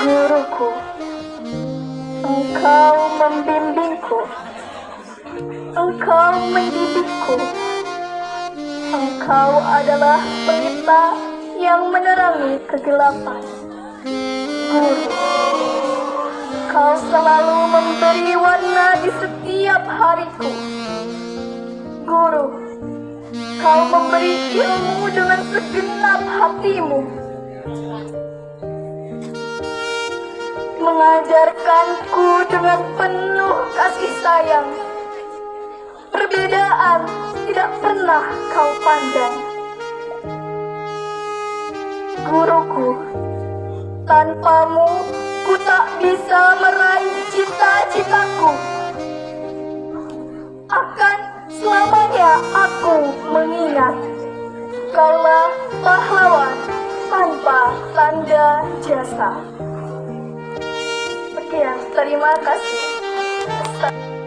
Guruku, engkau membimbingku, engkau mendidikku, engkau adalah pelita yang menerangi kegelapan. Guru, kau selalu memberi warna di setiap hariku. Guru, kau memberi ilmu dengan segenap hatimu. Mengajarkanku dengan penuh kasih sayang. Perbedaan tidak pernah kau pandang. Guruku, tanpamu ku tak bisa meraih cita-citaku. Akan selamanya aku mengingat kaulah pahlawan tanpa tanda jasa. Terima kasih.